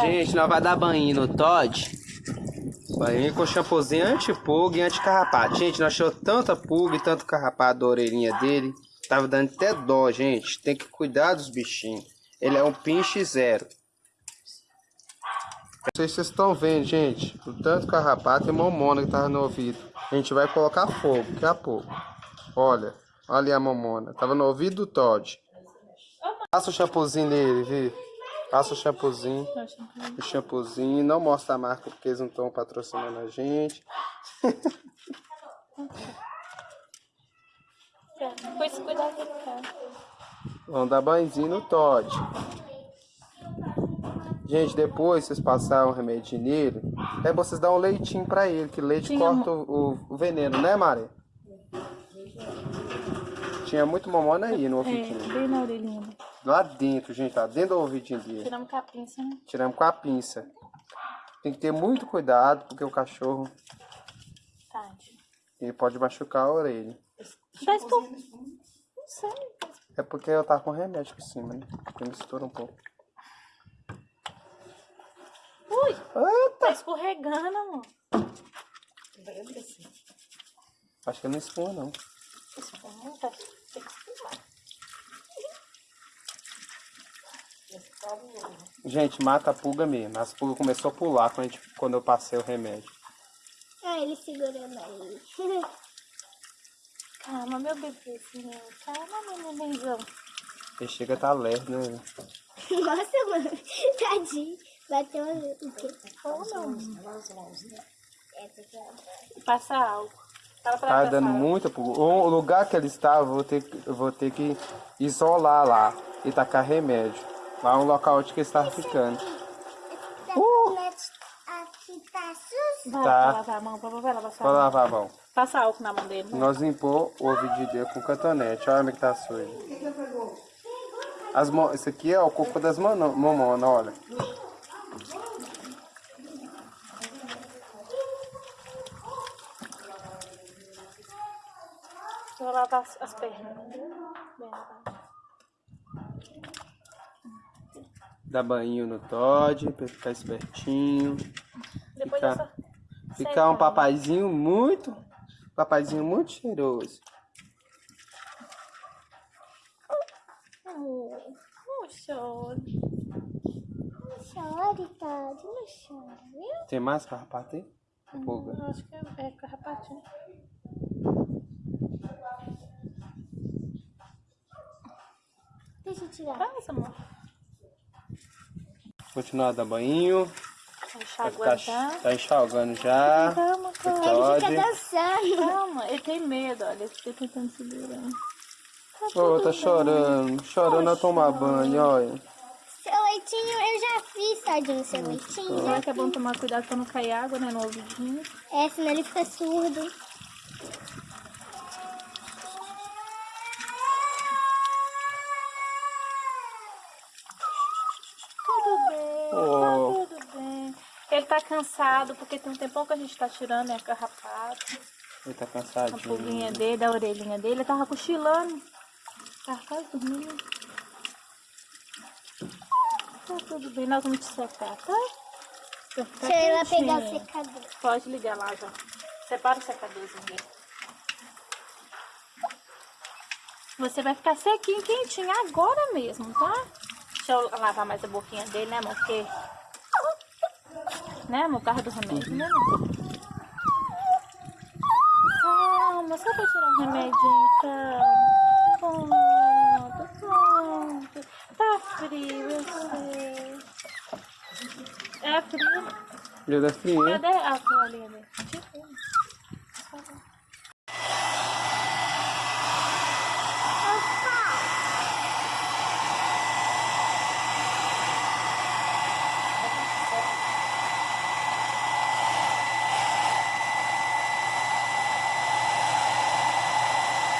Gente, nós vai dar banho no Todd. Banho com shampoozinho anti-pulga e anti-carrapato. Gente, nós achou tanta pulga e tanto carrapato da orelhinha dele. Tava dando até dó, gente. Tem que cuidar dos bichinhos. Ele é um pinche zero. Não sei se vocês estão vendo, gente. O tanto carrapato e momona que tava no ouvido. A gente vai colocar fogo daqui a pouco. Olha. Olha ali a momona. Tava no ouvido do Todd. Passa o shampoozinho nele, viu? Passa o shampoozinho. O shampoozinho. Não mostra a marca porque eles não estão patrocinando a gente. Pois cara. Vamos dar banhozinho no Todd. Gente, depois vocês passaram o remédio nele, aí vocês dão um leitinho pra ele, que leite Tinha corta o, o veneno, né, Maria? Tinha muito mamona aí no É, ouvidinho. bem na orelhinha. Lá dentro, gente, lá dentro do ouvidinho dele. Tiramos com a pinça, né? Tiramos com a pinça. Tem que ter muito cuidado, porque o cachorro Tade. ele pode machucar a orelha. Dá espor... Não sei. É porque eu tava com remédio por cima, né? Que mistura um pouco. Ui, Eita! tá escorregando, amor. Acho que não espuma, não. Isso, tá... tem que espumar. Gente, mata a pulga mesmo. As pulgas começou a pular quando, a gente- quando eu passei o remédio. Ah, ele segurando aí. Calma, meu bebezinho. Calma, meu nenenzão. Ele chega a tá lerdo, né? Nossa, mano. Tadinho. Bateu o quê? Ou não. É, ela- Passa álcool. Tá dando muita pulga. O lugar que ele estava, eu vou ter, eu vou ter que isolar lá e tacar remédio. Lá é um local onde que ele estava ficando. Aqui tá sujo. Vai, Tá. vai lavar a mão, vai, lavar Vou a mão. lavar a mão. Passa álcool na mão dele. vai. Nós limpou o ouvido dele com cotonete. Olha como é que tá sujo. As mo... Esse aqui é o cocô das mano- mamona, olha. Vou lavar as, as pernas. Bem Dá banho no Todd, pra ficar espertinho. Depois Ficar- dessa... Ficar um papaizinho muito. Papaizinho muito cheiroso. Oh, não chore. Não chore, Tadinho. Não chore, viu? Tem mais carrapato aí? Eu acho que é, é carrapatinho. Deixa eu tirar. Passa, amor. Continuar a dar banho. Tá, tá enxalgando já. Calma, calma. Ele fica dançando. Calma, ele tem medo, olha. Ele fica tentando segurar. Ô, tá chorando. Chorando a tomar banho, olha. Seu leitinho, eu já fiz, Tadinho, seu leitinho. Agora Já que é bom tomar cuidado pra não cair água, né, no ouvidinho. É, senão ele fica surdo. Tudo bem, Oh. tá tudo bem. Ele tá cansado, porque tem um tempão que a gente tá tirando, né, carrapato. Ele tá A cansadinho. pulguinha dele, da orelhinha dele. Ele tava cochilando. Tava quase dormindo. Tá tudo bem, nós vamos te secar, tá? Vai eu ir lá pegar o secador. Pode ligar lá já. Separa o secadorzinho dele. Você vai ficar sequinho, quentinho agora mesmo, tá? Deixa eu lavar mais a boquinha dele, né, amor? Porque... Né, amor? Carro do remédio, né, amor? Calma, só pra tirar o remedinho, calma. Pronto, pronto. Tá frio, eu sei. É frio. Dia da fria. Cadê a toalhinha dele?